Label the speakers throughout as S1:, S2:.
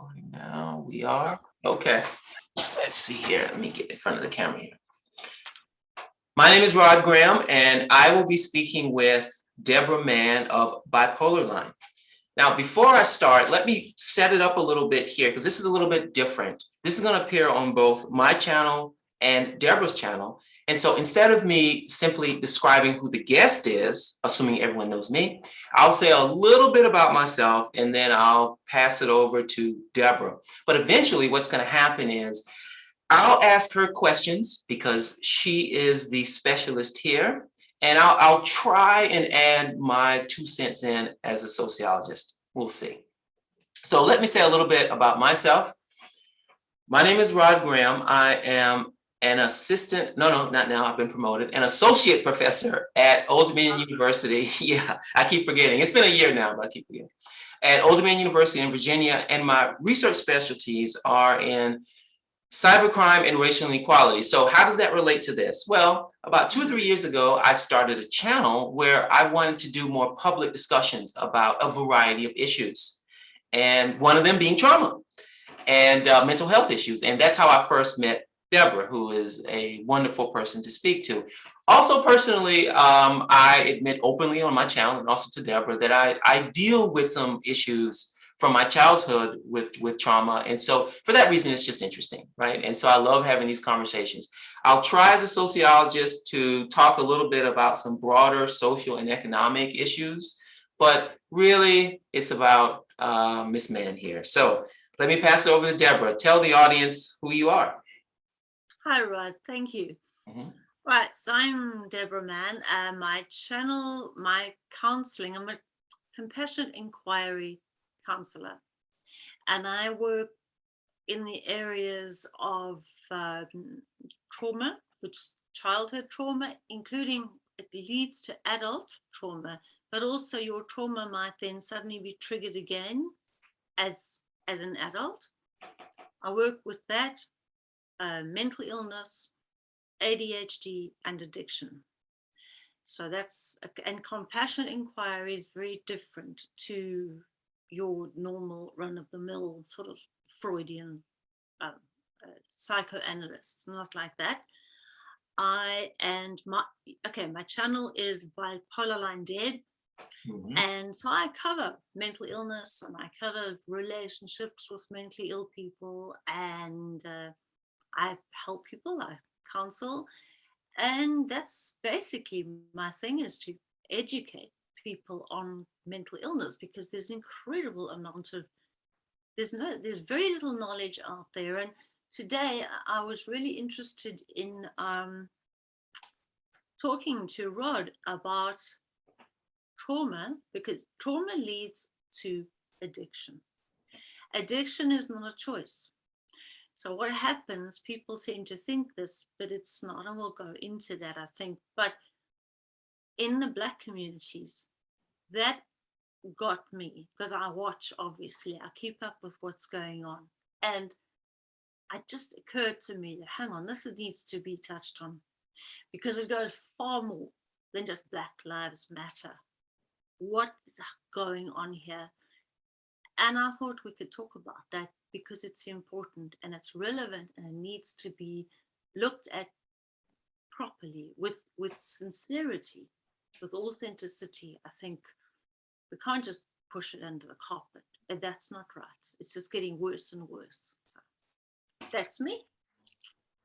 S1: Oh, recording now. We are, okay. Let's see here. Let me get in front of the camera here. My name is Rod Graham, and I will be speaking with Deborah Mann of Bipolar Line. Now, before I start, let me set it up a little bit here because this is a little bit different. This is going to appear on both my channel and Deborah's channel. And so instead of me simply describing who the guest is, assuming everyone knows me, I'll say a little bit about myself and then I'll pass it over to Deborah. But eventually what's going to happen is I'll ask her questions because she is the specialist here. And I'll, I'll try and add my two cents in as a sociologist. We'll see. So let me say a little bit about myself. My name is Rod Graham. I am an assistant, no, no, not now, I've been promoted, an associate professor at Old Dominion University. Yeah, I keep forgetting. It's been a year now, but I keep forgetting. At Old Dominion University in Virginia, and my research specialties are in cybercrime and racial inequality. So how does that relate to this? Well, about two or three years ago, I started a channel where I wanted to do more public discussions about a variety of issues. And one of them being trauma and uh, mental health issues. And that's how I first met Deborah, who is a wonderful person to speak to. Also, personally, um, I admit openly on my channel and also to Deborah that I, I deal with some issues from my childhood with, with trauma. And so for that reason, it's just interesting, right? And so I love having these conversations. I'll try as a sociologist to talk a little bit about some broader social and economic issues, but really it's about uh, Miss Mann here. So let me pass it over to Deborah. Tell the audience who you are.
S2: Hi, Rod. Thank you. Mm -hmm. Right, so I'm Deborah Mann. Uh, my channel, my counseling, I'm a compassionate inquiry counselor, and I work in the areas of um, trauma, which childhood trauma, including it leads to adult trauma, but also your trauma might then suddenly be triggered again as, as an adult. I work with that uh, mental illness, ADHD, and addiction. So that's, and compassionate inquiry is very different to your normal run-of-the-mill sort of Freudian uh, uh, psychoanalyst, not like that. I and my okay, my channel is Bipolar Line Deb, mm -hmm. and so I cover mental illness and I cover relationships with mentally ill people and uh, I help people, I counsel, and that's basically my thing is to educate people on mental illness because there's incredible amount of there's no there's very little knowledge out there and today I was really interested in um, talking to Rod about trauma because trauma leads to addiction. Addiction is not a choice. So what happens, people seem to think this, but it's not, and we'll go into that, I think. But in the Black communities, that got me because I watch, obviously, I keep up with what's going on. And it just occurred to me, hang on, this needs to be touched on because it goes far more than just Black Lives Matter. What is going on here? And I thought we could talk about that because it's important and it's relevant and it needs to be looked at properly with, with sincerity, with authenticity. I think we can't just push it under the carpet and that's not right. It's just getting worse and worse. So that's me.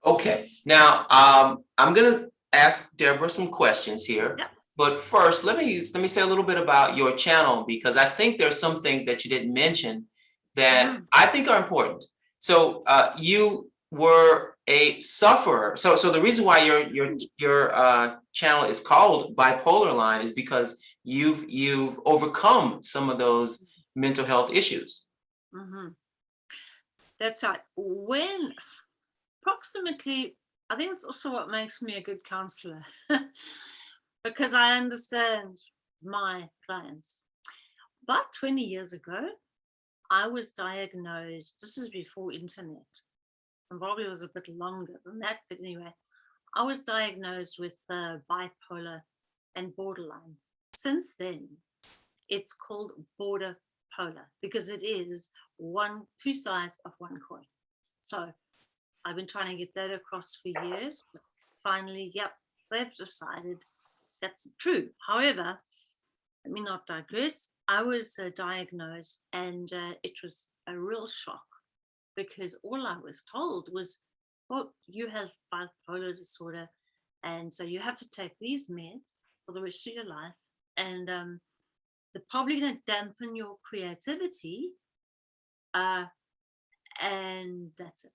S1: Okay, now um, I'm going to ask Deborah some questions here. Yeah. But first, let me let me say a little bit about your channel because I think there's some things that you didn't mention that mm. I think are important. So uh, you were a sufferer. So so the reason why your your your uh, channel is called Bipolar Line is because you've you've overcome some of those mental health issues.
S2: Mm -hmm. That's right. When approximately, I think that's also what makes me a good counselor because I understand my clients. About 20 years ago, I was diagnosed, this is before internet, and probably was a bit longer than that, but anyway, I was diagnosed with uh, bipolar and borderline. Since then, it's called border polar because it is one, two sides of one coin. So I've been trying to get that across for years. But finally, yep, they've decided that's true. However, let me not digress. I was uh, diagnosed and uh, it was a real shock because all I was told was, well, you have bipolar disorder. And so you have to take these meds for the rest of your life. And um, they're probably going to dampen your creativity. Uh, and that's it.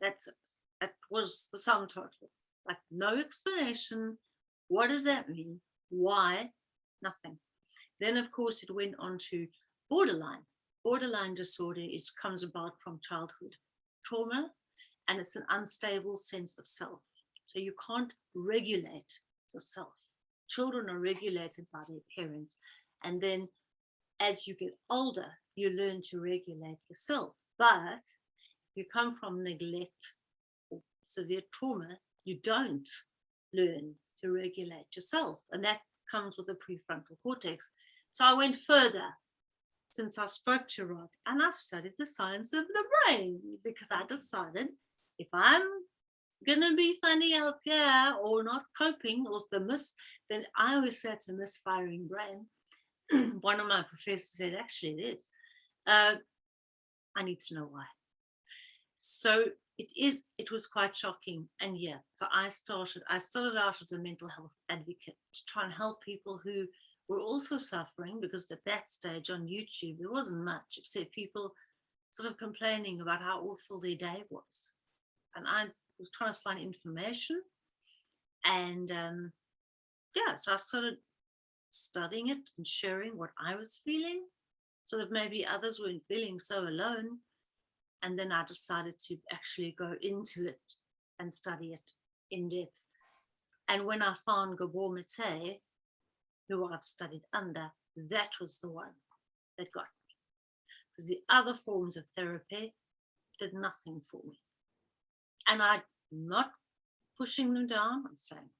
S2: That's it. That was the sum total. Like no explanation. What does that mean? Why? Nothing. Then, of course, it went on to borderline. Borderline disorder is comes about from childhood trauma, and it's an unstable sense of self. So you can't regulate yourself. Children are regulated by their parents. And then as you get older, you learn to regulate yourself. But you come from neglect or severe trauma, you don't learn to regulate yourself. And that comes with the prefrontal cortex. So I went further since I spoke to Rod and I've studied the science of the brain because I decided if I'm gonna be funny up here or not coping or the miss, then I always say it's a misfiring brain. One of my professors said, actually it is. Uh, I need to know why. So it is, it was quite shocking. And yeah, so I started, I started out as a mental health advocate to try and help people who were also suffering because at that stage on YouTube, there wasn't much except people sort of complaining about how awful their day was. And I was trying to find information and um, yeah, so I started studying it and sharing what I was feeling so that maybe others weren't feeling so alone. And then I decided to actually go into it and study it in depth. And when I found Gabor Mate, who I've studied under, that was the one that got me. Because the other forms of therapy did nothing for me. And I'm not pushing them down, I'm saying,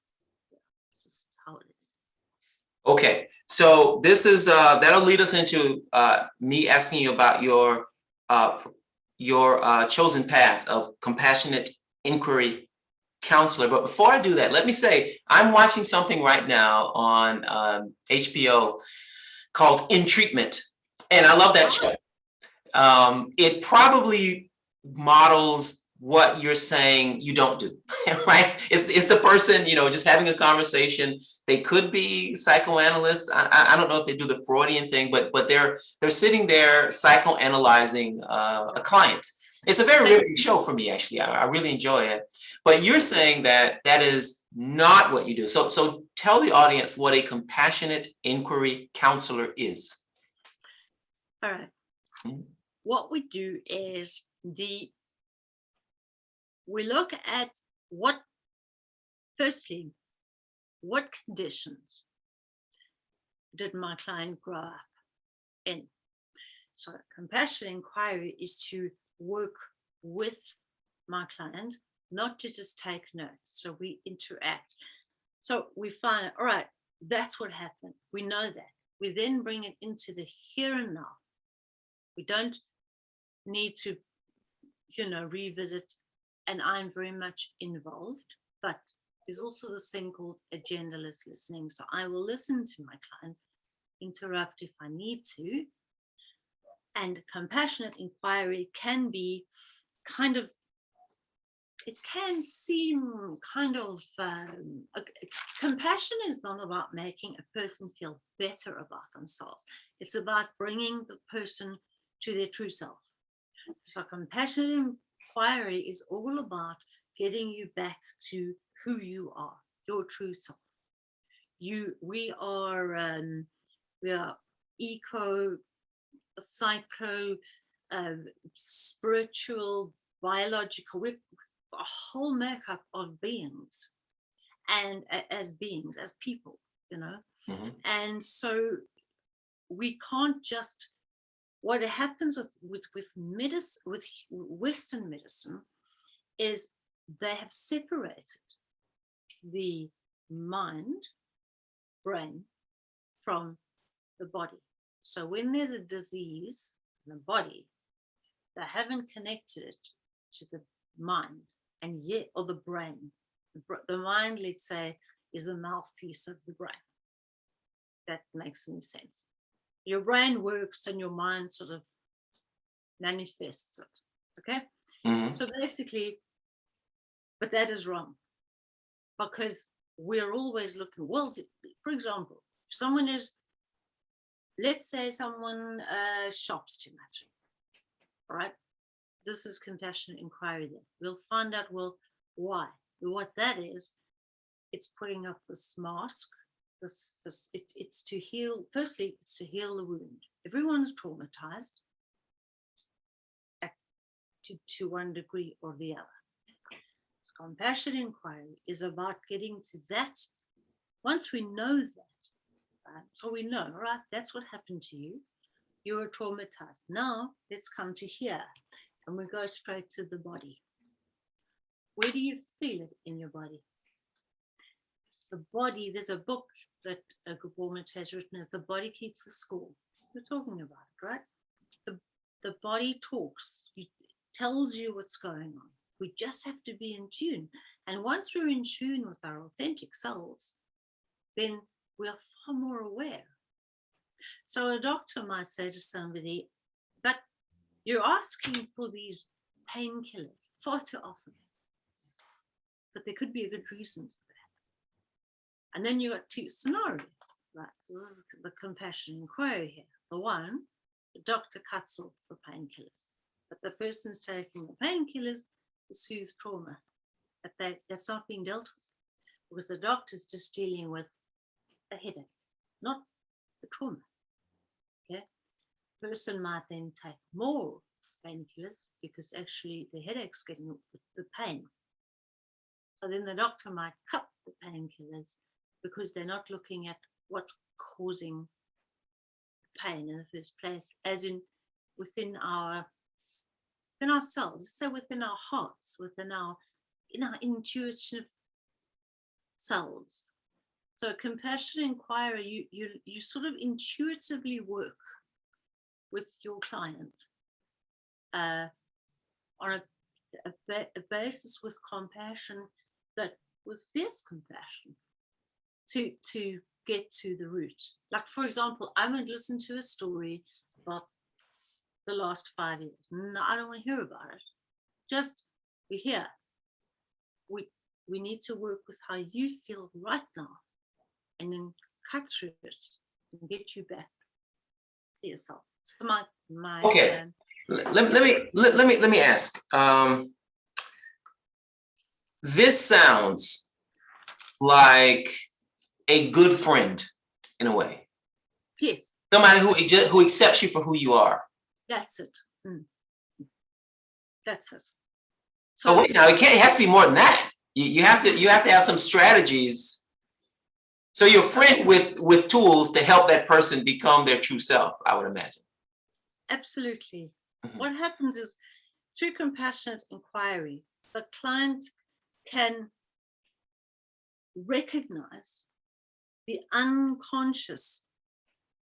S2: yeah, this is how it is.
S1: Okay, so this is, uh, that'll lead us into uh, me asking you about your uh, your uh, chosen path of compassionate inquiry counselor. But before I do that, let me say, I'm watching something right now on um, HBO called In Treatment, and I love that show. Um, it probably models what you're saying you don't do, right? It's, it's the person, you know, just having a conversation. They could be psychoanalysts. I, I don't know if they do the Freudian thing, but but they're they're sitting there psychoanalyzing uh, a client. It's a very riveting show for me, actually. I, I really enjoy it. But you're saying that that is not what you do. So so tell the audience what a compassionate inquiry counselor is.
S2: All right. Hmm. What we do is the we look at what, firstly, what conditions did my client grow up in? So compassionate inquiry is to work with my client, not to just take notes. So we interact. So we find, all right, that's what happened. We know that. We then bring it into the here and now. We don't need to, you know, revisit and I'm very much involved, but there's also this thing called agendaless listening. So I will listen to my client, interrupt if I need to. And compassionate inquiry can be kind of, it can seem kind of, um, compassion is not about making a person feel better about themselves. It's about bringing the person to their true self. So compassionate inquiry is all about getting you back to who you are, your true self. You, we are, um, we are eco, psycho, uh, spiritual, biological, we're a whole makeup of beings and uh, as beings, as people, you know. Mm -hmm. And so we can't just what happens with with with medicine with western medicine is they have separated the mind brain from the body So when there's a disease in the body, they haven't connected it to the mind and yet, or the brain. The, mind, let's say, is the mouthpiece of the brain. That makes any sense. Your brain works and your mind sort of manifests it. Okay.
S1: Mhm.
S2: So basically, but that is wrong because we're always looking. Well, for example, if someone is, let's say someone uh, shops too much, all right? This is compassionate inquiry then. We'll find out, well, why? What that is, it's putting up this mask. This, this it, it's to heal, firstly, it's to heal the wound. Everyone's traumatized at, to, to one degree or the other. Compassion inquiry is about getting to that. Once we know that, right, so we know, right, that's what happened to you. You were traumatized. Now let's come to here and we go straight to the body. Where do you feel it in your body? The body, there's a book that uh, Gabor has written as The Body Keeps the Score. We're talking about it, right? The, the body talks, it tells you what's going on. We just have to be in tune. And once we're in tune with our authentic selves, then we are far more aware. So a doctor might say to somebody, but you're asking for these painkillers far too often. But there could be a good reason for. And then you got two scenarios, is the compassion inquiry here. The one, the doctor cuts off the painkillers, but the person's taking the painkillers to soothe trauma. But that, that's not being dealt with because the doctor's just dealing with a headache, not the trauma. Okay. Person might then take more painkillers because actually the headache's getting the, the pain. So then the doctor might cut the painkillers because they're not looking at what's causing pain in the first place, as in within our within ourselves, so within our hearts, within our in our intuitive selves. So a compassion inquiry, you you you sort of intuitively work with your client uh, on a, a, a basis with compassion, but with fierce compassion to to get to the root. Like for example, I would listen to a story about the last five years. No, I don't want to hear about it. Just we're here. We we need to work with how you feel right now and then cut through it and get you back to yourself. So my my
S1: Okay.
S2: um,
S1: Let, let let me, let, let me, let me ask, um. This sounds like a good friend in a way,
S2: yes,
S1: somebody who, who accepts you for who you are.
S2: that's it. Mm. That's it.
S1: So
S2: So
S1: wait, now it can't, it has to be more than that. You, you have to, you have to have some strategies. So you're a friend with, with tools to help that person become their true self, I would imagine.
S2: absolutely.
S1: Mhm.
S2: What happens is through compassionate inquiry, the client can recognize the unconscious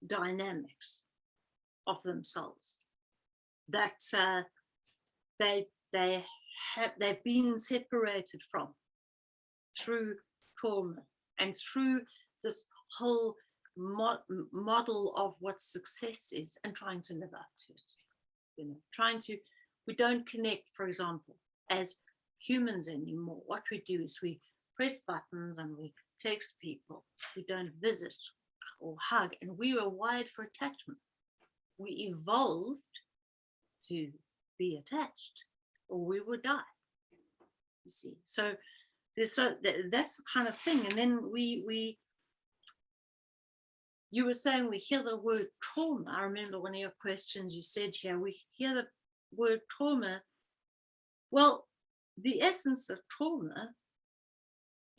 S2: dynamics of themselves that uh, they they have they've been separated from through trauma and through this whole mo- model of what success is and trying to live up to it you know trying to we don't connect for example as humans anymore. What we do is we press buttons and we text people we don't visit or hug and we were wired for attachment. We evolved to be attached or we would die you see. So there's so that, that's the kind of thing and then we we you were saying we hear the word trauma. I remember one of your questions you said here we hear the word trauma. Well the essence of trauma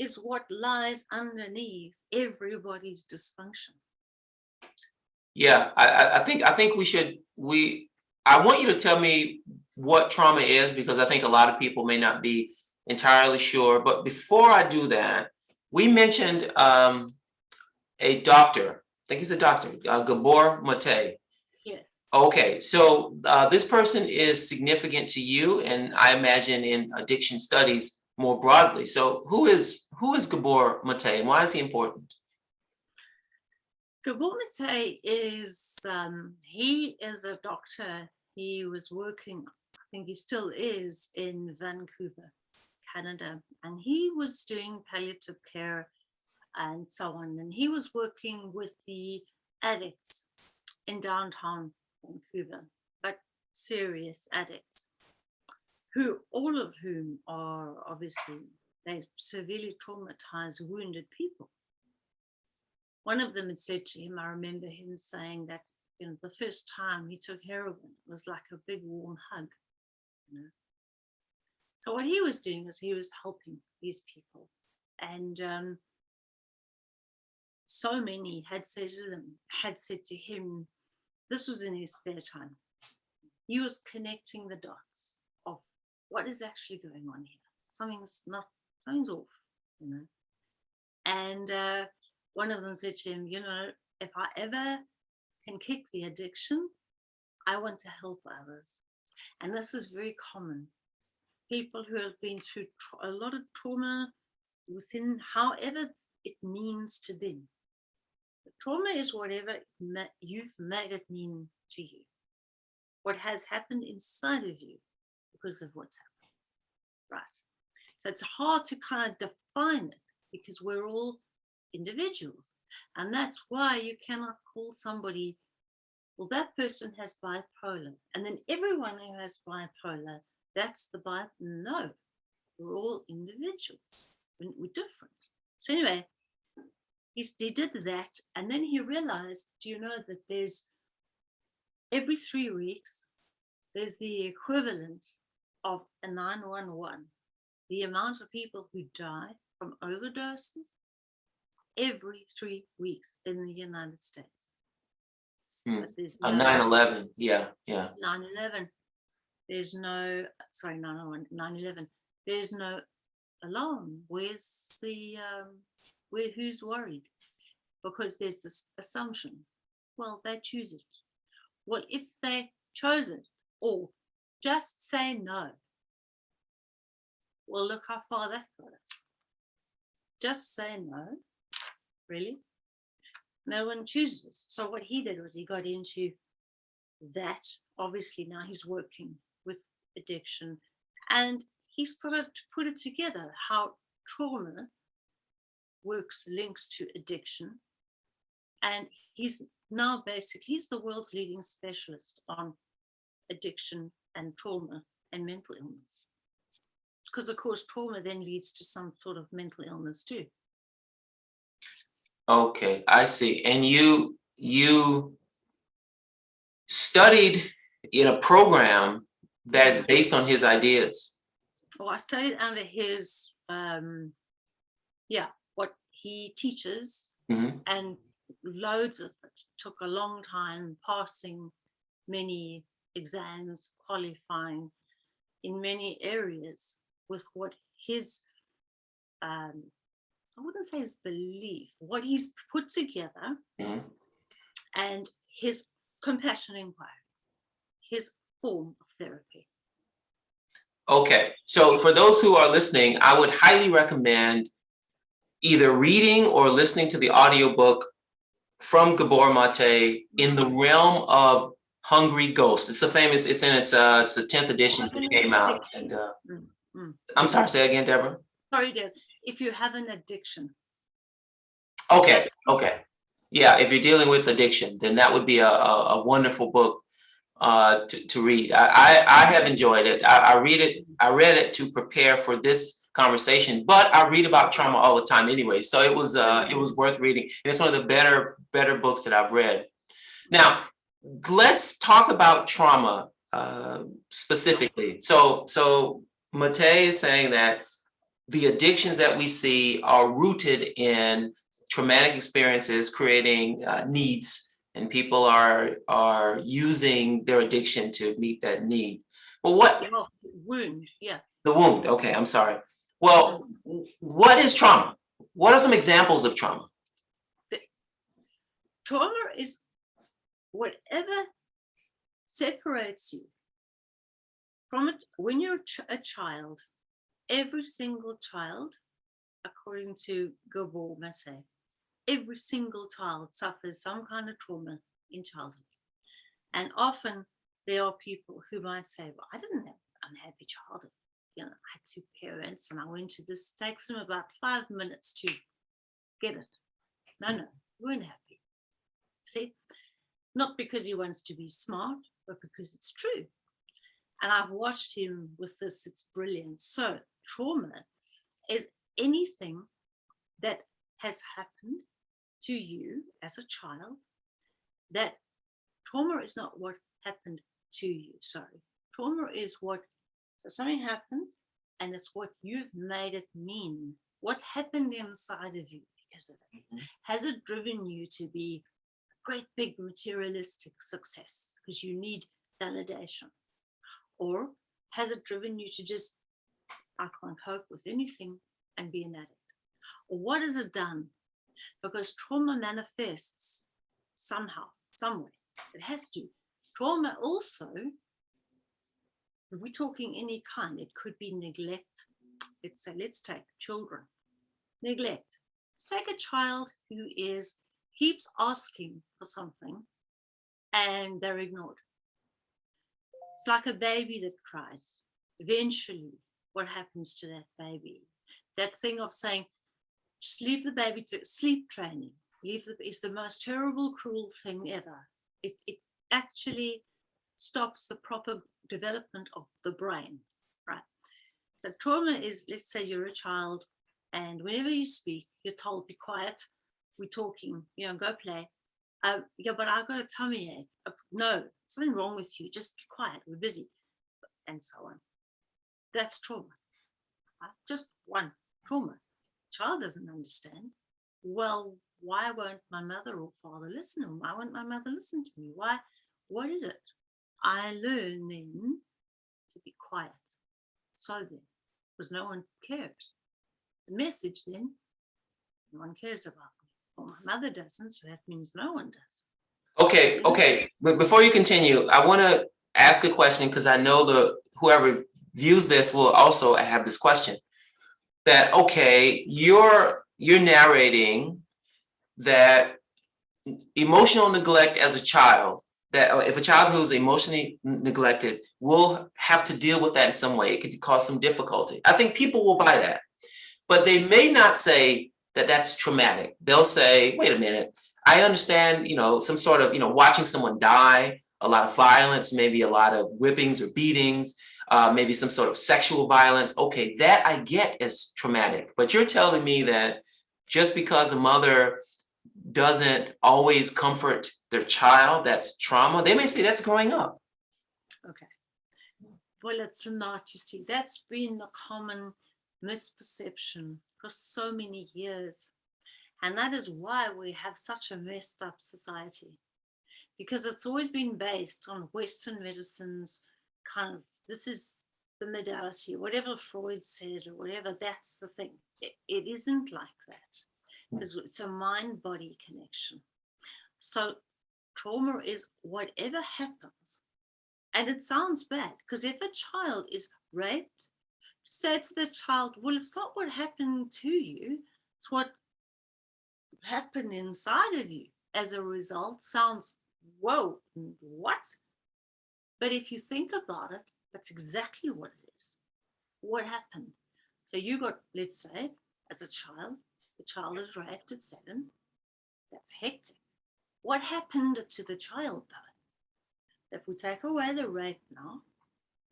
S2: is what lies underneath everybody's dysfunction
S1: Yeah, I, I, I think, I think we should, we, I want you to tell me what trauma is, because I think a lot of people may not be entirely sure, but before I do that, we mentioned, um, a doctor I think he's a doctor, uh, Gabor Mate.
S2: Yes.
S1: Okay, so uh, this person is significant to you, and I imagine in addiction studies more broadly. So who is who is Gabor Mate, and why is he important?
S2: Gabor Mate is um, he is a doctor. He was working, I think he still is, in Vancouver, Canada, and he was doing palliative care and so on. And he was working with the addicts in downtown Vancouver, but serious addicts, who all of whom are obviously they severely traumatized, wounded people. One of them had said to him, I remember him saying that you know the first time he took heroin it was like a big warm hug. You know? So what he was doing was he was helping these people, and um, so many had said to them, had said to him, this was in his spare time. He was connecting the dots what is actually going on here. Something's not, something's off, you know. And uh, one of them said to him, you know, if I ever can kick the addiction, I want to help others. And this is very common. People who have been through a lot of trauma within however it means to them. Trauma is whatever you've made it mean to you. What has happened inside of you because of what's happening, Right. So it's hard to kind of define it because we're all individuals. And that's why you cannot call somebody, well, that person has bipolar. And then everyone who has bipolar, that's the bipolar. No, we're all individuals. We're different. So anyway, he, he did that and then he realized do you know that there's every three weeks there's the equivalent of a 911 the amount of people who die from overdoses every three weeks in the united states.
S1: Hmm.
S2: no
S1: 9/11, yeah, yeah.
S2: 9-11 there's no sorry 9-11 9-11 there's no alarm. Where's the um where who's worried? Because there's this assumption. Well they choose it. Well if they chose it or just say no. Well look how far that got us. Just say no. Really? No one chooses. So what he did was he got into that. Obviously now he's working with addiction. And he started to put it together how trauma works links to addiction. And he's now basically he's the world's leading specialist on addiction and trauma and mental illness because of course trauma then leads to some sort of mental illness too
S1: Okay, I see. And you, you studied in a program that is based on his ideas.
S2: well i studied under his um yeah what he teaches
S1: Mhm.
S2: and loads of it took a long time passing many exams qualifying in many areas with what his um i wouldn't say his belief what he's put together
S1: Mhm.
S2: and his compassion inquiry his form of therapy
S1: Okay, so for those who are listening, I would highly recommend either reading or listening to the audiobook from Gabor Mate in the realm of Hungry Ghost. It's a famous, it's in its, uh, it's the tenth edition that came out. And, uh,
S2: Mm, mm.
S1: I'm sorry, say again, Deborah?
S2: sorry Deb, if you have an addiction
S1: Okay, okay. Yeah, if you're dealing with addiction, then that would be a, a, a wonderful book uh, to, to read. I, I, I have enjoyed it. I, I read it, I read it to prepare for this conversation, but I read about trauma all the time anyway. So it was, uh, it was worth reading. And it's one of the better, better books that I've read. Now, let's talk about trauma uh, specifically. So, so Mate is saying that the addictions that we see are rooted in traumatic experiences creating uh, needs and people are are using their addiction to meet that need. Well what
S2: oh, wound yeah.
S1: The wound okay i'm sorry. Well what is trauma? What are some examples of trauma?
S2: Trauma is whatever separates you from it when you're a, ch a child every single child according to Gabor Maté, every single child suffers some kind of trauma in childhood. And often there are people who might say well I didn't have an unhappy childhood. You know I had two parents and I went to this takes them about five minutes to get it. No no weren't happy. See not because he wants to be smart, but because it's true. And I've watched him with this, it's brilliant. So trauma is anything that has happened to you as a child that trauma is not what happened to you, sorry. Trauma is what, so something happens and it's what you've made it mean. What's happened inside of you because of it. Mm -hmm. Has it driven you to be great big materialistic success because you need validation? Or has it driven you to just, I can't cope with anything and be an addict? Or what has it done? Because trauma manifests somehow, somewhere. It has to. Trauma also, we're talking any kind, it could be neglect. Let's say, let's take children. Neglect. Let's take a child who is keeps asking for something and they're ignored. It's like a baby that cries. Eventually, what happens to that baby? That thing of saying, just leave the baby to sleep training. Leave the, is the most terrible, cruel thing ever. It, it actually stops the proper development of the brain, right? So trauma is, let's say you're a child and whenever you speak, you're told be quiet, we're talking, you know, go play. Uh, yeah, but I've got a tummy ache. Uh, no, something wrong with you. Just be quiet. We're busy, and so on. That's trauma. Right? Just one trauma. Child doesn't understand. Well, why won't my mother or father listen? Why won't my mother listen to me? Why? What is it? I learn then to be quiet. So then, because no one cares. The message then, no one cares about well, my mother doesn't, so that means no one does.
S1: Okay, okay. But before you continue, I want to ask a question because I know the whoever views this will also have this question. That okay, you're you're narrating that emotional neglect as a child that uh, if a child who's emotionally neglected will have to deal with that in some way it could cause some difficulty i think people will buy that but they may not say that that's traumatic. They'll say, wait a minute, I understand, you know, some sort of, you know, watching someone die, a lot of violence, maybe a lot of whippings or beatings, uh, maybe some sort of sexual violence. Okay, that I get is traumatic. But you're telling me that just because a mother doesn't always comfort their child, that's trauma. They may say that's growing up.
S2: Okay. Well, it's not, you see, that's been a common misperception for so many years. And that is why we have such a messed up society, because it's always been based on Western medicine's kind of, this is the modality, whatever Freud said or whatever, that's the thing. it, it isn't like that hmm. because it's a mind-body connection. So trauma is whatever happens. And it sounds bad because if a child is raped, said to the child, well, it's not what happened to you, it's what happened inside of you as a result sounds, whoa, what? But if you think about it, that's exactly what it is. What happened? So you got, let's say, as a child, the child is raped at seven. That's hectic. What happened to the child though? If we take away the rape now,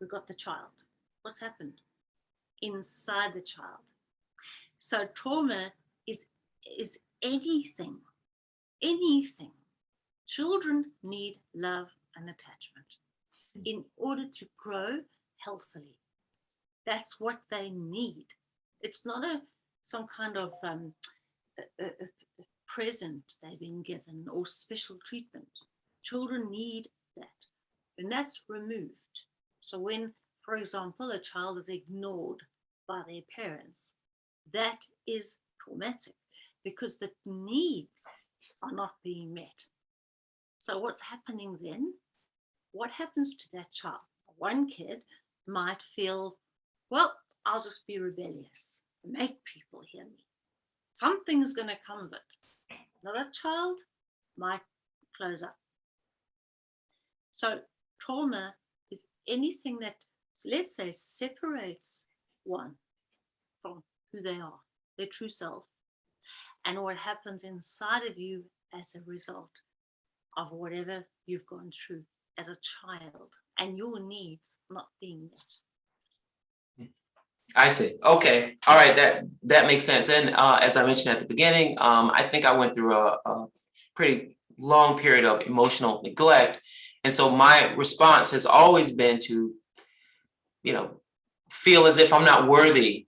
S2: we've got the child. What's happened? Inside the child. So trauma is, is anything, anything. Children need love and attachment in order to grow healthily. That's what they need. It's not a some kind of um, a, a, a present they've been given or special treatment. Children need that, and that's removed. So when, for example, a child is ignored by their parents, that is traumatic because the needs are not being met. So what's happening then? What happens to that child? One kid might feel, well, I'll just be rebellious, make people hear me. Something's going to come of it. Another child might close up. So trauma is anything that, so let's say, separates one from who they are, their true self, and what happens inside of you as a result of whatever you've gone through as a child and your needs not being met.
S1: I see. Okay. All right. That that makes sense. And uh, as I mentioned at the beginning, um, I think I went through a, a pretty long period of emotional neglect. And so my response has always been to, you know, feel as if I'm not worthy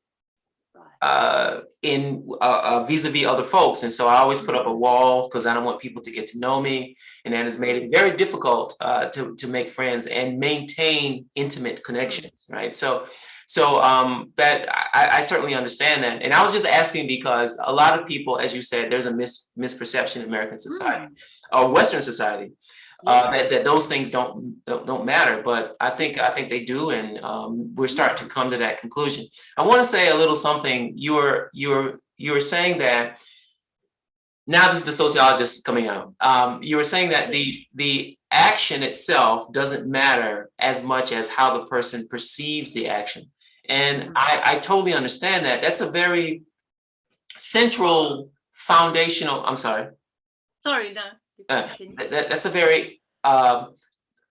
S1: uh, in uh, uh, vis-a-vis other folks. And so I always put up a wall because I don't want people to get to know me. And that has made it very difficult uh, to, to make friends and maintain intimate connections, right? So, so um, that I, I certainly understand that. And I was just asking because a lot of people, as you said, there's a mis misperception in American society or Western society uh, that, that those things don't, don't, don't matter, but I think I think they do, and um, we're starting to come to that conclusion. I want to say a little something. You're you're you're saying that now this is the sociologist coming out. Um, you were saying that the the action itself doesn't matter as much as how the person perceives the action, and I, I totally understand that. That's a very central foundational. I'm sorry.
S2: Sorry, no.
S1: Uh, that, that's a very uh,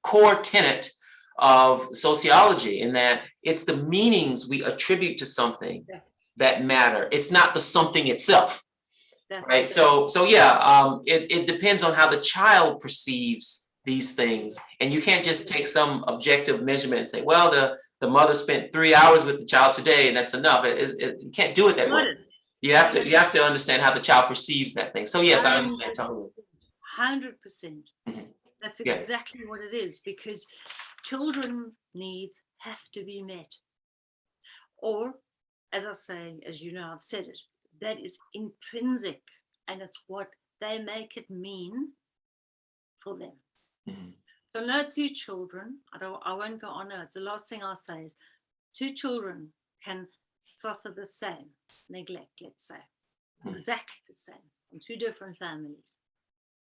S1: core tenet of sociology in that it's the meanings we attribute to something
S2: Yeah.
S1: that matter. It's not the something itself,
S2: That's
S1: right?
S2: it.
S1: So, so yeah, um, it, it depends on how the child perceives these things. And you can't just take some objective measurement and say, well, the, the mother spent three hours with the child today and that's enough. It, is- it, you can't do it that way. You have to, you have to understand how the child perceives that thing. So yes, I
S2: Um,
S1: understand totally.
S2: Hundred percent.
S1: Mhm.
S2: That's
S1: Yeah.
S2: exactly what it is because children's needs have to be met. Or, as I say, as you know, I've said it, that is intrinsic and it's what they make it mean for them.
S1: Mhm.
S2: So no two children, I don't I won't go on it. The last thing I'll say is two children can suffer the same neglect, let's say.
S1: Hmm.
S2: Exactly the same from two different families.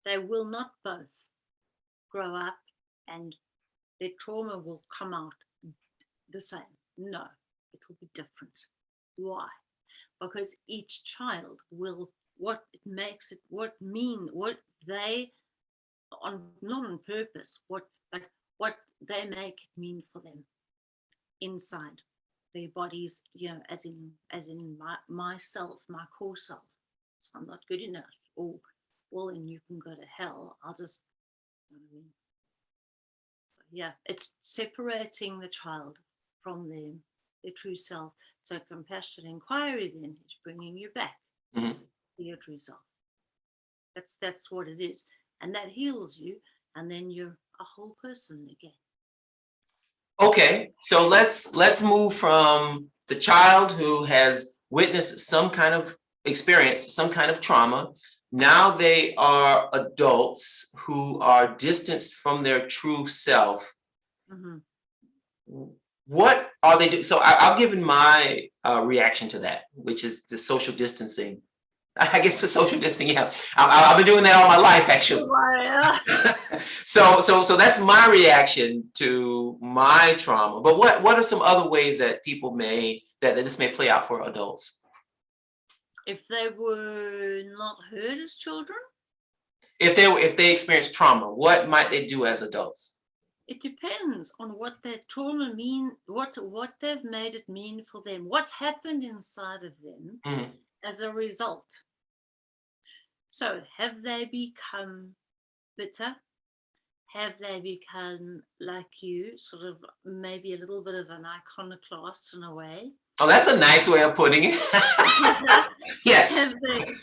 S2: They will not both grow up and their trauma will come out the same. No, it will be different. Why? Because each child will what it makes it what mean what they on not on purpose what but what they make it mean for them inside their bodies you know as in as in my myself my core self so i'm not good enough or well then you can go to hell i'll just you know what I mean? Yeah it's separating the child from them their true self so compassionate inquiry then is bringing you back
S1: Mhm.
S2: to your true self that's that's what it is and that heals you and then you're a whole person again
S1: Okay, so let's let's move from the child who has witnessed some kind of experience, some kind of trauma. Now they are adults who are distanced from their true self.
S2: Mhm.
S1: What are they doing? So I, I've given my uh, reaction to that, which is the social distancing. I guess the social distancing. Yeah, I, I've been doing that all my life, actually. so so so that's my reaction to my trauma but what what are some other ways that people may that, that this may play out for adults
S2: if they were not heard as children?
S1: If they were if they experience trauma what might they do as adults?
S2: It depends on what their trauma mean what what they've made it mean for them what's happened inside of them
S1: Mhm.
S2: as a result. So have they become bitter? Have they become like you sort of maybe a little bit of an iconoclast in a way
S1: oh that's a nice way of putting it. Yes.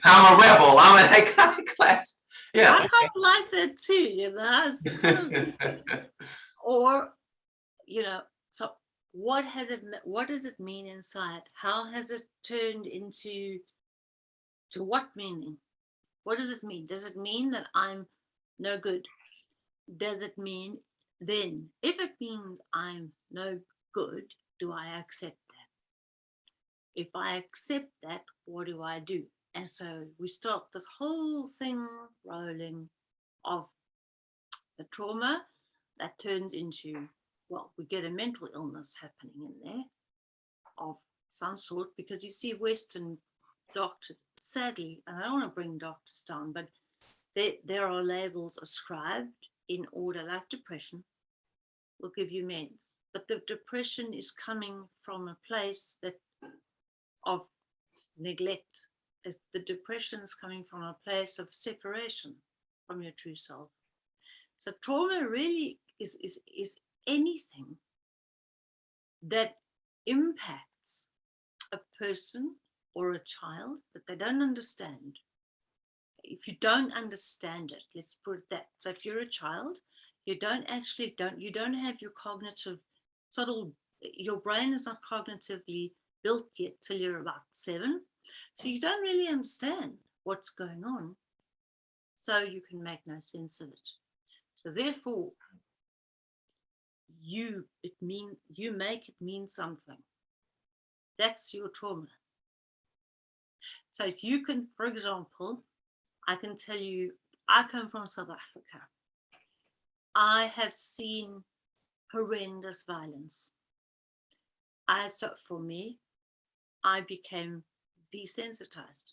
S1: I'm a rebel. I'm an iconoclast. Yeah, i
S2: kind of like that too you know it's kind of- or you know so what has it what does it mean inside? How has it turned into to what meaning? What does it mean? Does it mean that I'm no good? Does it mean then, if it means I'm no good, do I accept? If I accept that, what do I do? And so we start this whole thing rolling of the trauma that turns into, well, we get a mental illness happening in there of some sort because you see Western doctors, sadly, and I don't want to bring doctors down, but there, there are labels ascribed in order like depression will give you meds. But the depression is coming from a place that of neglect. Uh, The depression is coming from a place of separation from your true self. So trauma really is, is, is anything that impacts a person or a child that they don't understand. If you don't understand it, let's put it that. So if you're a child, you don't actually don't you don't have your cognitive subtle your brain is not cognitively built yet till you're about seven. So you don't really understand what's going on. So you can make no sense of it. So therefore, you it mean you make it mean something. That's your trauma. So if you can, for example, I can tell you, I come from South Africa. I have seen horrendous violence. I, so for me, I became desensitized.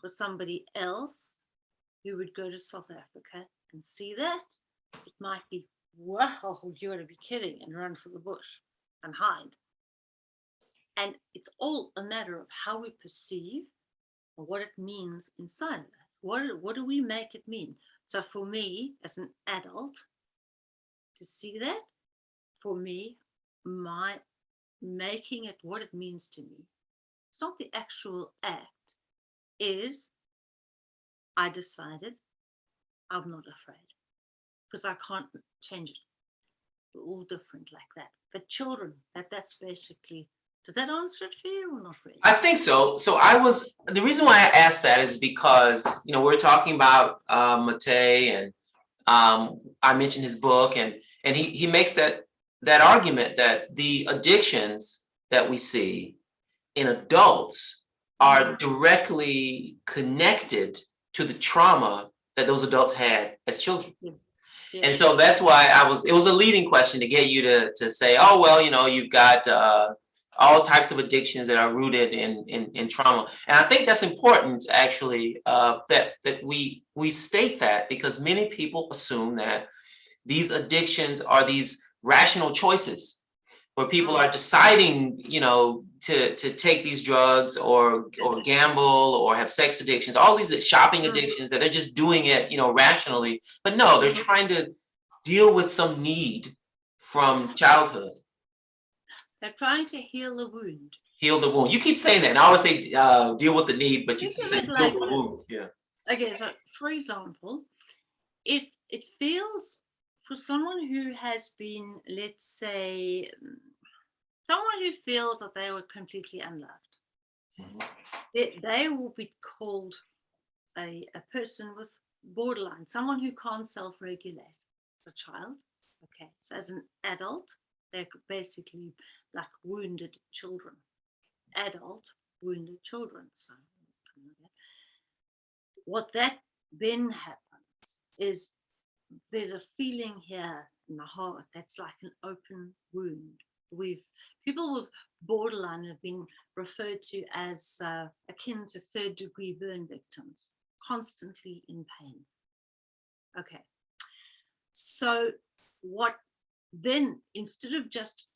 S2: For somebody else who would go to South Africa and see that, it might be, wow, you gotta be kidding, and run for the bush and hide. And it's all a matter of how we perceive or what it means inside of that. What, what do we make it mean? So for me, as an adult, to see that, for me, my making it what it means to me, it's not the actual act, is I decided I'm not afraid because I can't change it. We're all different like that. But children, that that's basically does that answer it for you or not really?
S1: I think so. So I was, the reason why I asked that is because, you know, we're talking about uh, and um, I mentioned his book and, and he, he makes that, that argument that the addictions that we see in adults are directly connected to the trauma that those adults had as children.
S2: Yeah.
S1: And so that's why I was, it was a leading question to get you to, to say, oh, well, you know, you've got uh, all types of addictions that are rooted in, in, in trauma. And I think that's important, actually, uh, that, that we, we state that because many people assume that these addictions are these rational choices where people are deciding, you know, to, to take these drugs or, or gamble or have sex addictions, all these shopping
S2: Mhm.
S1: addictions that they're just doing it, you know, rationally. But no, they're trying to deal with some need from childhood.
S2: They're trying to heal the wound.
S1: heal the wound. You keep saying that, and I always say uh, deal with the need, but you keep saying heal
S2: like
S1: the wound. Yeah.
S2: Okay, so for example, if it feels for someone who has been, let's say, mm, someone who feels that they were completely unloved,
S1: Mhm.
S2: they, they will be called a, a person with borderline, someone who can't self-regulate as a child. Okay, so as an adult, they're basically like wounded children, adult wounded children. So what that then happens is there's a feeling here in the heart that's like an open wound. We've people with borderline have been referred to as uh, akin to third degree burn victims, constantly in pain. Okay, so what then instead of just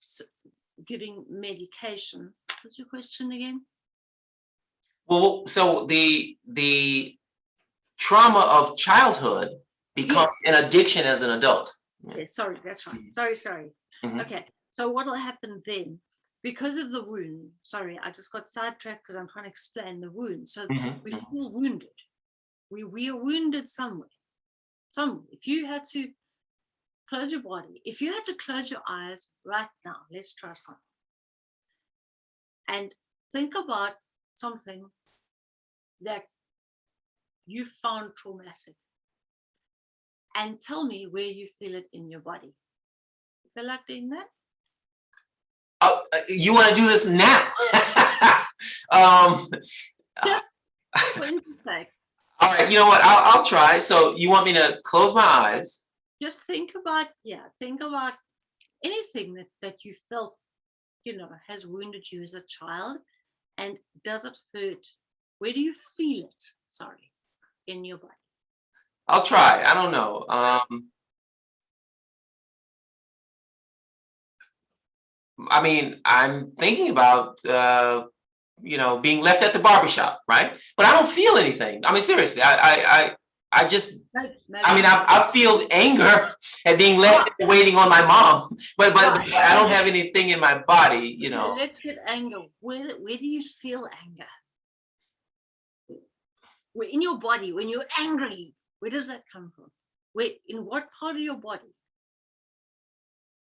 S2: giving medication, what's your question again?
S1: Well, so the the trauma of childhood becomes an addiction as an adult. Yeah.
S2: Yeah, sorry, that's right.
S1: Mhm.
S2: Sorry, sorry.
S1: Mhm.
S2: Okay, so what will happen then? Because of the wound, sorry, I just got sidetracked because I'm trying to explain the wound. So
S1: Mhm,
S2: we're
S1: mhm.
S2: wounded. We, we are wounded somewhere. Some, if you had to close your body, if you had to close your eyes right now, let's try something. And think about something that you found traumatic. And tell me where you feel it in your body. You feel like doing that?
S1: Oh, uh, you want to do this now? um,
S2: Just for instance sake,
S1: all right, you know what? I'll, I'll try. So you want me to close my eyes?
S2: just think about, yeah, think about anything that, that you felt, you know, has wounded you as a child. And does it hurt? Where do you feel it? Sorry, in your body.
S1: I'll try. I don't know. Um, I mean, I'm thinking about, uh, you know, being left at the barbershop, right? But I don't feel anything. I mean, seriously, I, I, I, I just, I mean, I, I feel anger at being left waiting on my mom, but, but I don't have anything in my body, you know.
S2: Let's get anger. Where, where do you feel anger? In your body, when you're angry, where does that come from? Where, in what part of your body?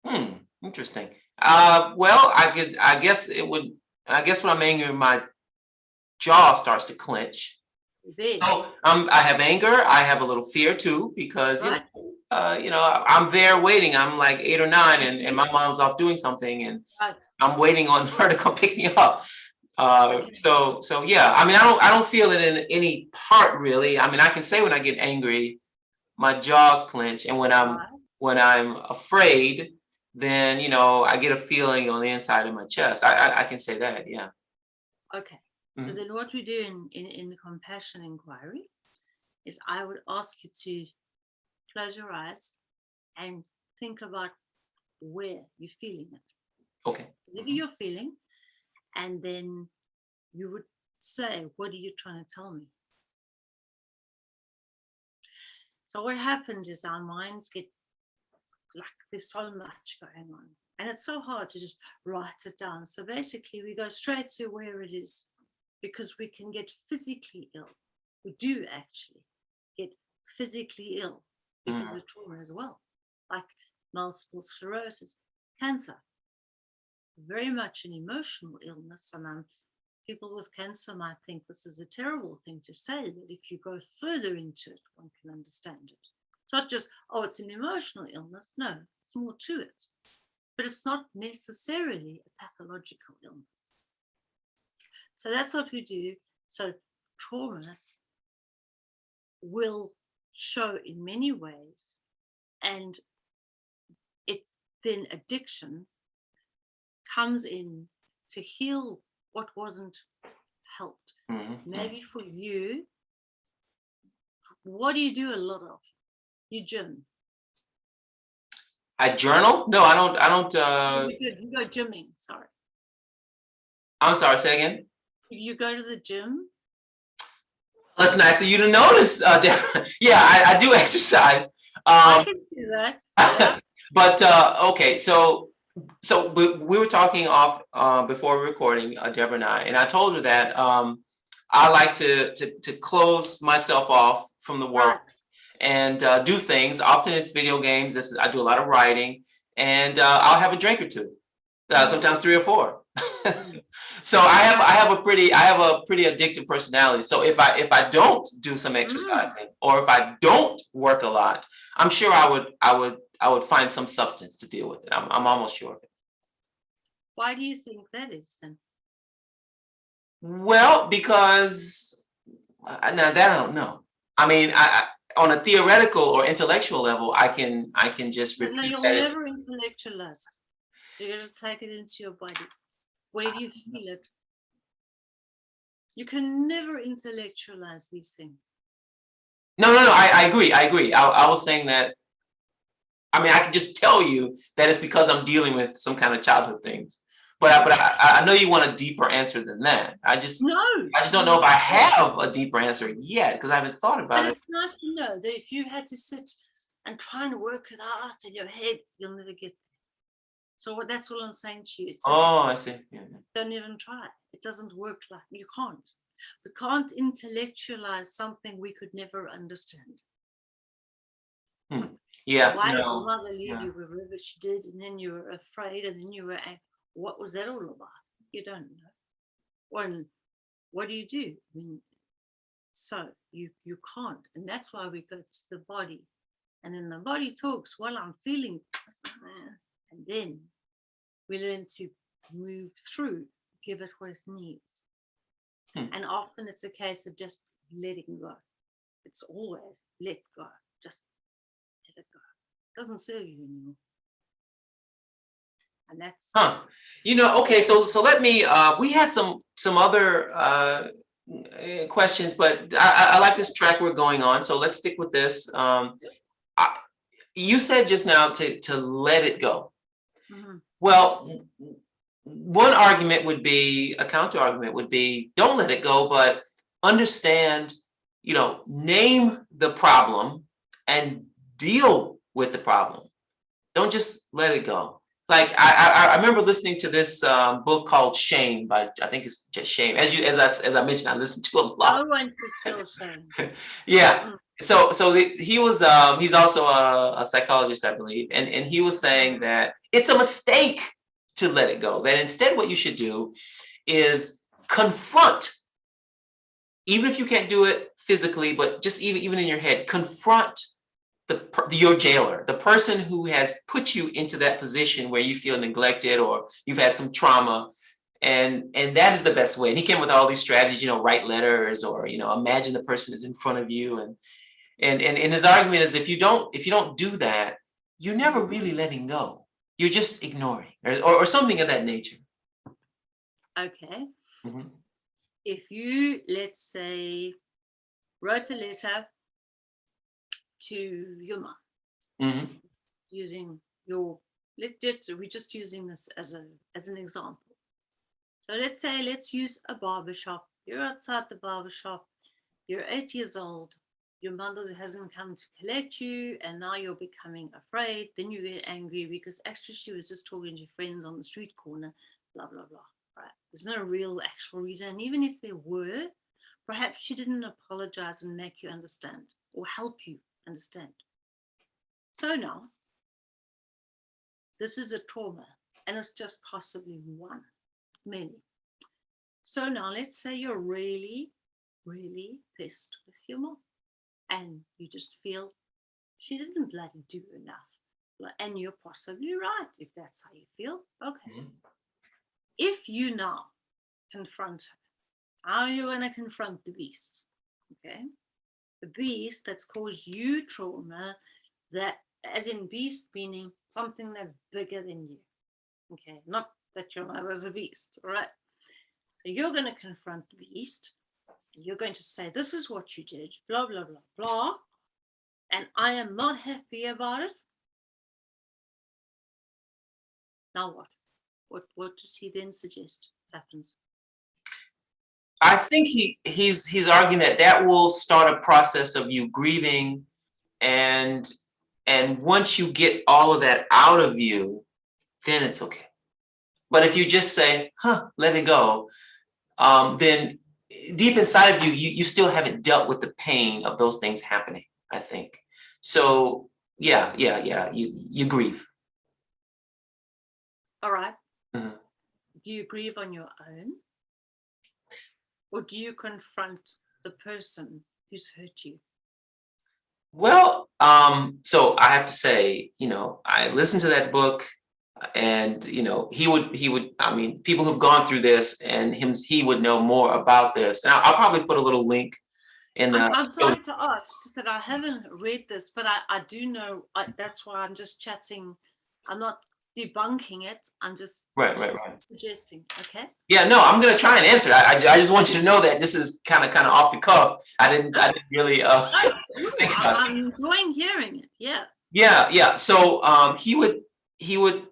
S1: Hmm, interesting. Uh, well, I could, I guess it would, I guess when I'm angry, my jaw starts to clench.
S2: There.
S1: So um, I have anger, I have a little fear too, because, you know, uh, you know, I'm there waiting. I'm like eight or nine and, and my mom's off doing something and
S2: Right.
S1: I'm waiting on her to come pick me up. Uh, so, so yeah, I mean, I don't, I don't feel it in any part really. I mean, I can say when I get angry, my jaws clench and when I'm, when I'm afraid, then, you know, I get a feeling on the inside of my chest. I, I, I can say that, yeah.
S2: Okay. So
S1: Mhm.
S2: then what we do in, in, in the compassion inquiry is I would ask you to close your eyes and think about where you're feeling it.
S1: Okay.
S2: whatever you're feeling, and then you would say, What are you trying to tell me? So, what happens is our minds get like there's so much going on, and it's so hard to just write it down. So, basically, we go straight to where it is because we can get physically ill. We do actually get physically ill because mm. of trauma as well, like multiple sclerosis, cancer very much an emotional illness and um, people with cancer might think this is a terrible thing to say but if you go further into it one can understand it. It's not just oh it's an emotional illness. No it's more to it. But it's not necessarily a pathological illness. So that's what we do. So trauma will show in many ways and it's then addiction comes in to heal what wasn't helped.
S1: Mhm,
S2: Maybe for you, what do you do a lot of? You gym.
S1: I journal? No, I don't, I don't, uh,
S2: you, go, you go gymming, sorry.
S1: I'm sorry, say again?
S2: You go to the gym.
S1: That's nice of you to notice, uh, Yeah, I, I do exercise.
S2: I
S1: Um,
S2: can do that.
S1: but, uh, okay, so, so we, we were talking off, uh, before recording, uh, Deborah and I, and I told her that, um, I like to, to, to close myself off from the world and, uh, do things. Often it's video games. This is, I do a lot of writing and, uh, I'll have a drink or two, uh, sometimes three or four. So I have, I have a pretty, I have a pretty addictive personality. So if I, if I don't do some exercising or if I don't work a lot, I'm sure I would, I would, I would find some substance to deal with it. I'm, I'm almost sure of it.
S2: Why do you think that is then?
S1: Well, because, uh, now that I don't know. I mean, I, I, on a theoretical or intellectual level, I can, I can just
S2: No,
S1: repeat
S2: you'll
S1: that. it's-
S2: never intellectualize it. So you gotta take it into your body. Where do you feel it? You can never intellectualize these things.
S1: No, no, no, I, I agree, I agree. I, I was saying that, I mean, I can just tell you that it's because I'm dealing with some kind of childhood things. But I, but I, I know you want a deeper answer than that. I just,
S2: No.
S1: I just don't know if I have a deeper answer yet, because I haven't thought about
S2: And
S1: it.
S2: it's nice to know that if you had to sit and try and work it out in your head, you'll never get there. So what- that's all I'm saying to you. Just
S1: Oh, I see, yeah.
S2: don't even try. It doesn't work like you can't. We can't intellectualize something we could never understand. Hmm.
S1: Yeah,
S2: Why did your mother leave
S1: yeah.
S2: you wherever she did, and then you were afraid, and then you were, what was that all about? You don't know. Or what do you do? I mean, So you you can't, and that's why we go to the body, and then the body talks. Well, I'm feeling, and then we learn to move through, give it what it needs,
S1: Hmm.
S2: and often it's a case of just letting go. It's always let go, just let it go. It doesn't serve you anymore, and that's
S1: Huh. You know, okay, so so let me, uh, we had some some other uh questions, but I I like this track we're going on, so let's stick with this. Um I, you said just now to to let it go.
S2: Mhm.
S1: Well, w- w- one argument would be, a counter argument would be, don't let it go, but understand, you know, name the problem and deal with the problem. Don't just let it go. Like I I, I remember listening to this um, book called Shame by I think it's just Shame. As you as I as I mentioned, I listened to a lot.
S2: no one to feel shame.
S1: Yeah. So so the, he was um he's also a, a psychologist, I believe, and and he was saying that it's a mistake to let it go. That instead, what you should do is confront. Even if you can't do it physically, but just even even in your head, confront the your jailer, the person who has put you into that position where you feel neglected or you've had some trauma. And and that is the best way. And he came with all these strategies you know write letters or you know imagine the person is in front of you. And and and, and his argument is if you don't if you don't do that you're never really letting go. You're just ignoring or, or, or something of that nature.
S2: Okay.
S1: Mhm.
S2: If you, let's say, wrote a letter to your mom
S1: Mhm.
S2: using your, let's just, we're just using this as a as an example. So let's say, let's use a barber shop. You're outside the barber shop. You're eight years old. Your mother hasn't come to collect you, and now you're becoming afraid. Then you get angry because actually she was just talking to friends on the street corner, blah blah blah. Right? There's no real actual reason. And even if there were, perhaps she didn't apologize and make you understand or help you understand. So now, this is a trauma, and it's just possibly one, many. So now let's say you're really, really pissed with your mom, and you just feel she didn't bloody do enough. And you're possibly right if that's how you feel. Okay.
S1: Mhm.
S2: If you now confront her, how are you going to confront the beast? Okay. The beast that's caused you trauma, that as in beast meaning something that's bigger than you. Okay. Not that your mother's a beast. All right. You're going to confront the beast. You're going to say, This is what you did, blah, blah, blah, blah. And I am not happy about it. Now what? What what does he then suggest happens?
S1: I think he he's he's arguing that that will start a process of you grieving and and once you get all of that out of you then it's okay but if you just say huh let it go um then deep inside of you you you still haven't dealt with the pain of those things happening I think so yeah yeah yeah you you grieve
S2: All right.
S1: Mhm.
S2: Do you grieve on your own? Or do you confront the person who's hurt you?
S1: Well, um, so I have to say, you know, I listened to that book and, you know, he would, he would, I mean, people who've gone through this and him, he would know more about this. And I'll, I'll probably put a little link in
S2: I'm,
S1: the,
S2: I'm sorry to ask, just that I haven't read this, but I, I do know, I, that's why I'm just chatting. I'm not debunking it. I'm just,
S1: right, right,
S2: just
S1: right.
S2: suggesting, okay?
S1: Yeah, no, I'm gonna try and answer. I, I, I just want you to know that this is kind of, kind of off the cuff. I didn't, I didn't really, uh,
S2: I, I'm enjoying hearing it. Yeah.
S1: Yeah, yeah. So um he would he would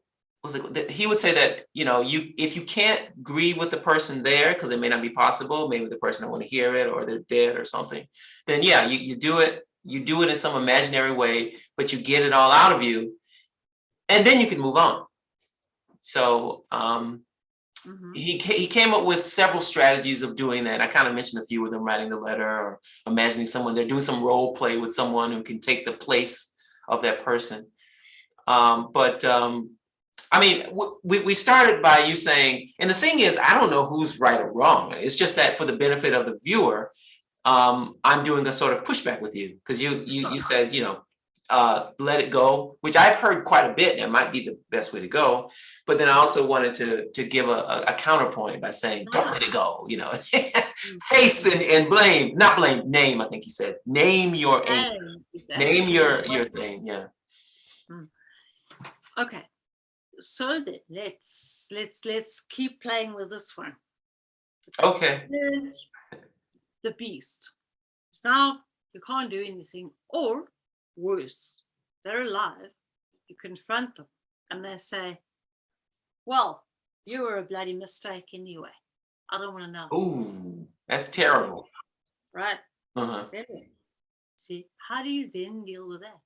S1: was it that he would say that you know you if you can't grieve with the person there because it may not be possible, maybe the person don't want to hear it or they're dead or something, then yeah, you, you do it, you do it in some imaginary way, but you get it all out of you, and then you can move on. So um
S2: Mhm.
S1: he he came up with several strategies of doing that. I kind of mentioned a few of them, writing the letter or imagining someone they're doing some role play with someone who can take the place of that person. Um, but um, I mean, we we started by you saying, and the thing is, I don't know who's right or wrong. It's just that for the benefit of the viewer, um, I'm doing a sort of pushback with you because you you you said you know uh, let it go, which I've heard quite a bit. That might be the best way to go. But then I also wanted to to give a, a, a counterpoint by saying don't ah. let it go. You know, mm-hmm. hasten and blame, not blame, name. I think you said name your aim,
S2: Name
S1: your your thing. Yeah. Mm.
S2: Okay, so then let's let's let's keep playing with this one.
S1: Okay.
S2: The beast. So now you can't do anything, or worse, they're alive. You confront them, and they say, "Well, you were a bloody mistake anyway. I don't want to know."
S1: Ooh, that's terrible.
S2: Right?
S1: Uh-huh.
S2: See, how do you then deal with that?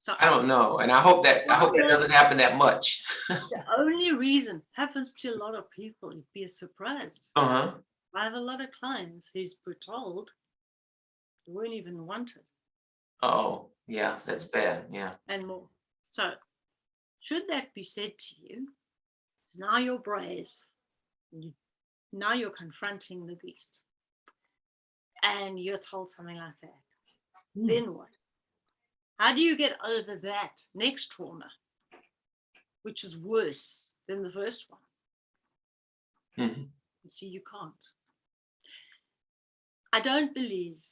S2: So
S1: I don't know, and I hope that I hope that doesn't happen that much.
S2: the only reason happens to a lot of people, you'd be surprised.
S1: Uh huh.
S2: I have a lot of clients who's were told they weren't even wanted
S1: Oh, yeah, that's bad. Yeah.
S2: and more. So, should that be said to you, now you're brave. Now you're confronting the beast, and you're told something like that. Then what? How do you get over that next trauma, which is worse than the first one?
S1: Mhm.
S2: You see, you can't. I don't believe.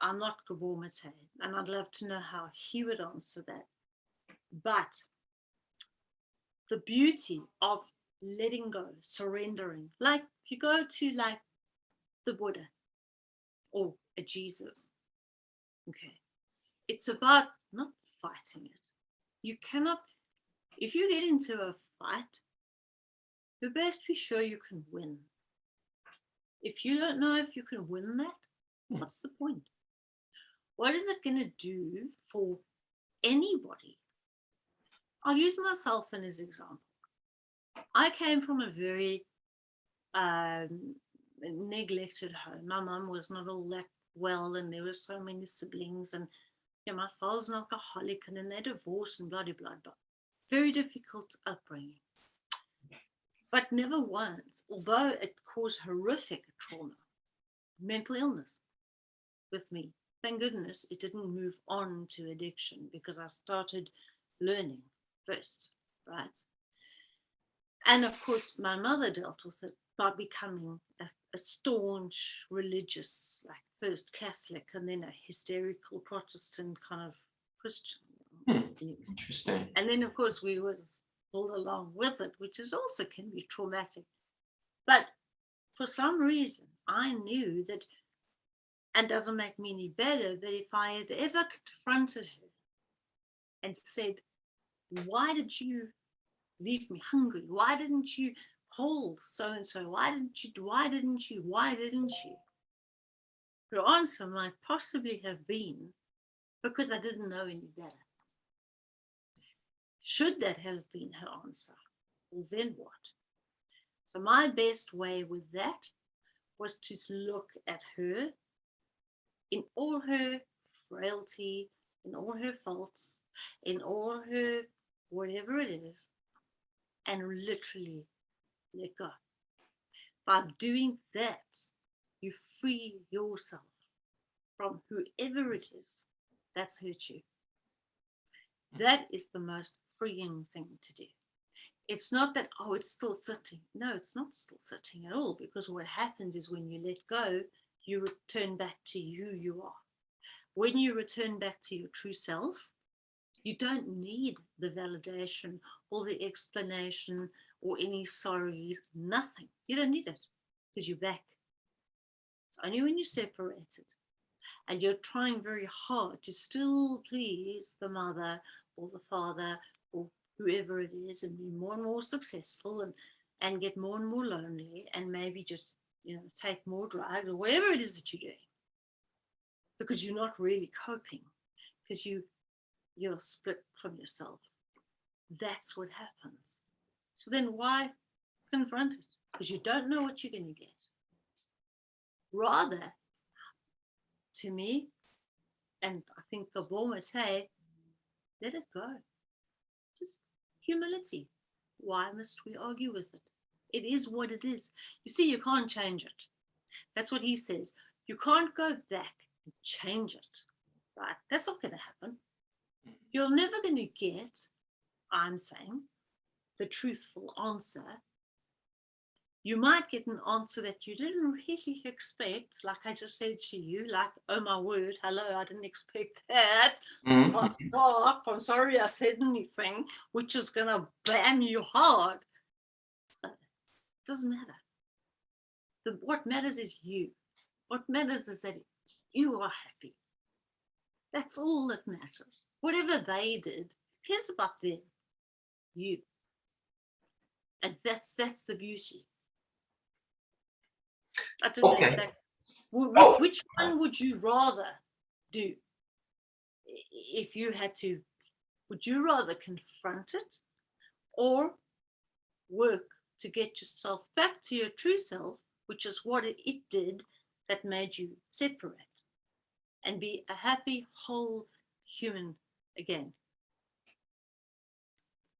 S2: I'm not Gabor Mate, and I'd love to know how he would answer that. But the beauty of letting go, surrendering, like if you go to like the Buddha or a Jesus, okay, it's about not fighting it. You cannot, if you get into a fight, you best be sure you can win. If you don't know if you can win that,
S1: Hmm.
S2: what's the point? What is it going to do for anybody? I'll use myself in as example. I came from a very um, neglected home. My mum was not all that well, and there were so many siblings, and yeah, my father's an alcoholic, and then they divorced and bloody blah. blah. Very difficult upbringing but never once, although it caused horrific trauma, mental illness with me. Thank goodness it didn't move on to addiction because I started learning first, right? And of course, my mother dealt with it by becoming a, a staunch religious, like first Catholic and then a hysterical Protestant kind of Christian.
S1: Hmm. Interesting.
S2: And then, of course, we would pull along with it, which is also can be traumatic. But for some reason, I knew that, and doesn't make me any better, but if I had ever confronted her and said, Why did you leave me hungry? Why didn't you call so and so? Why didn't you? Why didn't you? Why didn't you? Her answer might possibly have been because I didn't know any better. Should that have been her answer? Well, then what? So, my best way with that was to look at her in all her frailty, in all her faults, in all her whatever it is, and literally let go. By doing that, you free yourself from whoever it is that's hurt you. That is the most freeing thing to do. It's not that, oh, it's still sitting. No, it's not still sitting at all because what happens is when you let go, you return back to who you are. When you return back to your true self, you don't need the validation or the explanation or any sorries, nothing. You don't need it because you're back. It's only when you're separated and you're trying very hard to still please the mother or the father or whoever it is and be more and more successful and and get more and more lonely and maybe just you know take more drugs or whatever it is that you're doing because you're not really coping because you you're split from yourself. That's what happens. So then why confront it? Because you don't know what you're going to get. Rather to me and i think Gabor Mate, let it go. Just humility. Why must we argue with it it is what it is you see you can't change it That's what he says. You can't go back and change it, right? That's not going to happen. You're never going to get, I'm saying, the truthful answer. You might get an answer that you didn't really expect, like I just said to you, like, oh my word, hello, I didn't expect that.
S1: Mhm.
S2: Oh, stop, I'm sorry I said anything, which is going to bam you hard. Doesn't matter. The, what matters is you. What matters is that you are happy. That's all that matters. Whatever they did, cares about them? You. And that's that's the beauty. I don't
S1: Okay.
S2: if that,
S1: Oh.
S2: which one would you rather do? If you had to, would you rather confront it or work to get yourself back to your true self, which is what it, did that made you separate and be a happy, whole human again?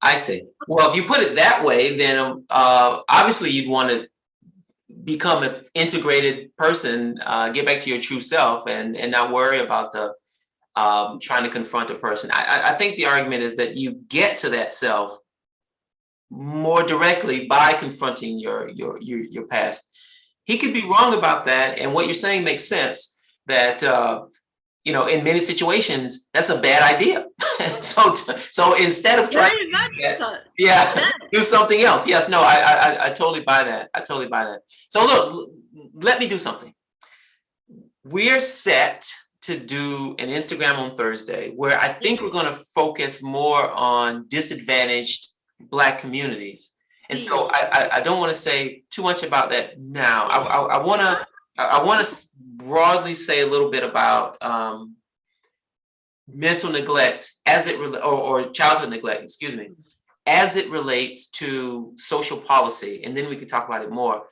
S1: I see. Well, if you put it that way, then um, uh, obviously you'd want to become an integrated person, uh, get back to your true self, and and not worry about the um, trying to confront a person. I- I think the argument is that you get to that self more directly by confronting your your your your past. He could be wrong about that, and what you're saying makes sense. That uh, you know, in many situations, that's a bad idea. so so instead of trying, yeah. yeah
S2: Yeah.
S1: do something else. Yes, no, I, I, I- I totally buy that. I totally buy that. So look, let me do something. We're set to do an Instagram on Thursday where I think we're going to focus more on disadvantaged Black communities. And so I, I, I don't want to say too much about that now. I, want to, I want to broadly say a little bit about um, mental neglect as it, or, or childhood neglect, excuse me, as it relates to social policy, and then we could talk about it more.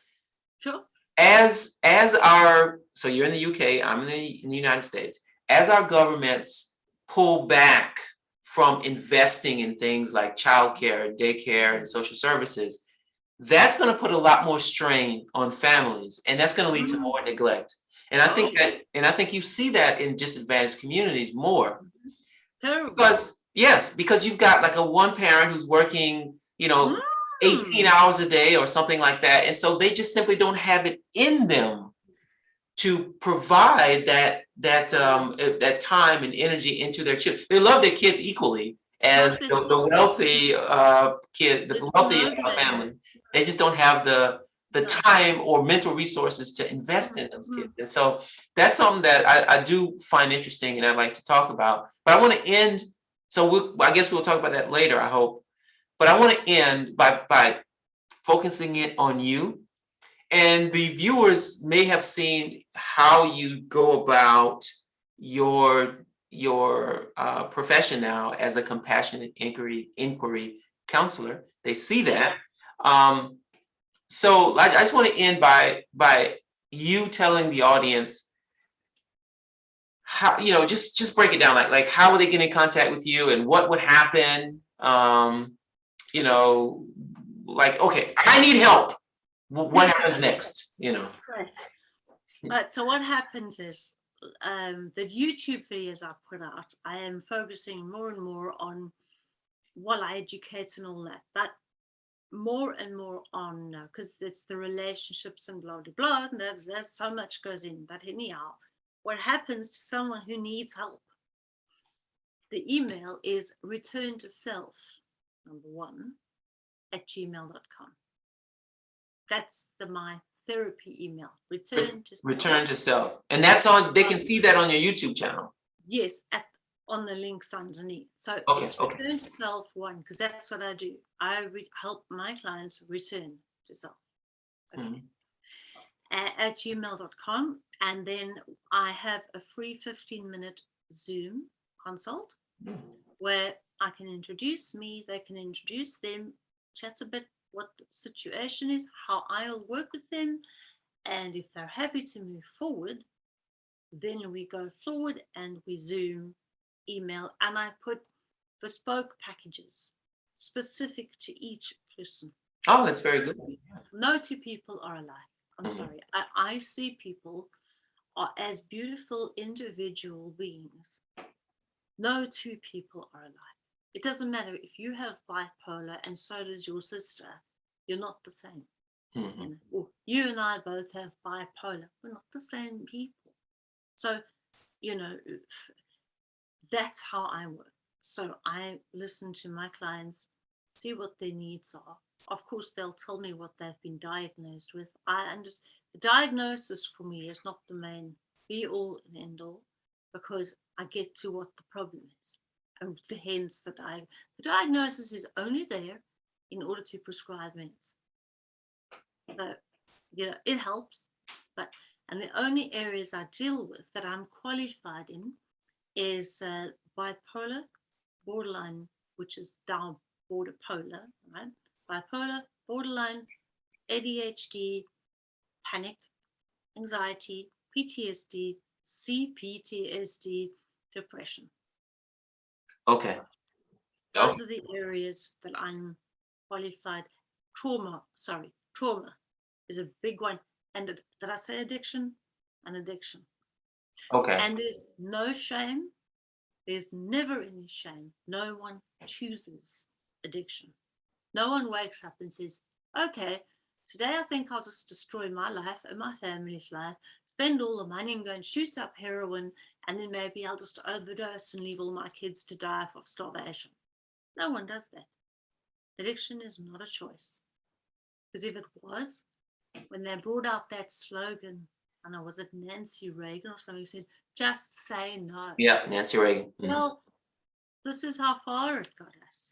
S2: Sure.
S1: As as our so you're in the UK, I'm in the, in the United States. As our governments pull back from investing in things like childcare, daycare, and social services, that's going to put a lot more strain on families, and that's going to lead to
S2: Mm.
S1: more neglect. And I think that, and I think you see that in disadvantaged communities more.
S2: Terrible.
S1: Because, yes, because you've got like a one parent who's working, you know,
S2: Mm.
S1: 18 hours a day or something like that. And so they just simply don't have it in them to provide that that um uh, that time and energy into their children. They love their kids equally as the, the wealthy uh kid, the wealthy family. They just don't have the the time or mental resources to invest in those
S2: Mhm.
S1: kids. And so that's something that I, I do find interesting and I'd like to talk about. But I want to end, so we'll, I guess we'll talk about that later, I hope. But I want to end by by focusing it on you. And the viewers may have seen how you go about your your uh, profession now as a compassionate inquiry inquiry counselor. They see that. Um, so I, I just want to end by by you telling the audience how you know just just break it down like like how would they get in contact with you and what would happen um you know like okay i need help what happens next you know
S2: Right. Right. So what happens is um, the YouTube videos I put out, I am focusing more and more on while I educate and all that, but more and more on because it's the relationships and blah blah blah. And that, there's so much goes in. But anyhow, what happens to someone who needs help? The email is return to self number one at gmail.com. That's the my therapy email. Return to self.
S1: return to self and that's on they can see that on your youtube channel
S2: Yes, at on the links underneath. So
S1: Okay,
S2: it's
S1: okay.
S2: return to self one because that's what I do. I re- help my clients return to self. Okay.
S1: Mhm.
S2: A- At, gmail.com. And then I have a free 15 minute Zoom consult
S1: Mhm.
S2: where I can introduce me, they can introduce them, chat a bit what the situation is, how I'll work with them. And if they're happy to move forward, then we go forward and we Zoom, email, and I put bespoke packages specific to each person.
S1: oh that's very good
S2: No two people are alike. I'm
S1: Mhm.
S2: sorry. I, I see people are as beautiful individual beings. No two people are alike. It doesn't matter if you have bipolar and so does your sister, you're not the same.
S1: Mhm.
S2: you know, you and I both have bipolar. We're not the same people. So, you know, that's how I work. So I listen to my clients, see what their needs are. Of course, they'll tell me what they've been diagnosed with. I understand the diagnosis for me is not the main be all and end all because I get to what the problem is. And hence the, di- the diagnosis is only there in order to prescribe meds. That you know it helps but and the only areas i deal with that i'm qualified in is uh, bipolar borderline which is down border polar right? Bipolar borderline adhd panic anxiety ptsd cptsd depression
S1: Okay. Oh,
S2: those are the areas that i'm qualified. Trauma sorry trauma is a big one. And did i say addiction? An addiction.
S1: Okay.
S2: and there's no shame. There's never any shame. No one chooses addiction. No one wakes up and says okay today i think i'll just destroy my life and my family's life spend all the money and go and shoot up heroin and then maybe i'll just overdose and leave all my kids to die of starvation no one does that addiction is not a choice because if it was, when they brought out that slogan, I don't know, was it Nancy Reagan or something, said, just say no.
S1: Yeah, Nancy Reagan. Mhm.
S2: Well, this is how far it got us.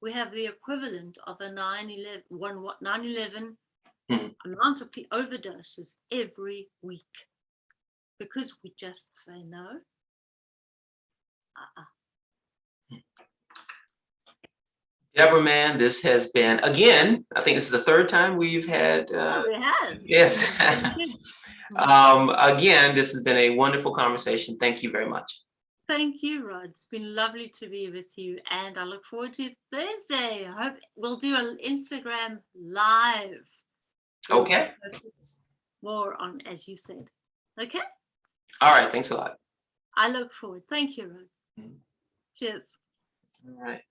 S2: We have the equivalent of a 9-11, one, what, 9-11
S1: Mhm.
S2: amount of overdoses every week because we just say no. Uh-uh.
S1: Deborah Mann, this has been, again, I think this is the third time we've had, uh,
S2: Oh, we have.
S1: yes. Um, again, this has been a wonderful conversation. Thank you very much.
S2: Thank you, Rod. It's been lovely to be with you, and I look forward to Thursday. I hope we'll do an Instagram live.
S1: Okay.
S2: More on, as you said. Okay,
S1: All right. Thanks a lot.
S2: I look forward. Thank you, Rod.
S1: Mhm.
S2: Cheers.
S1: All right.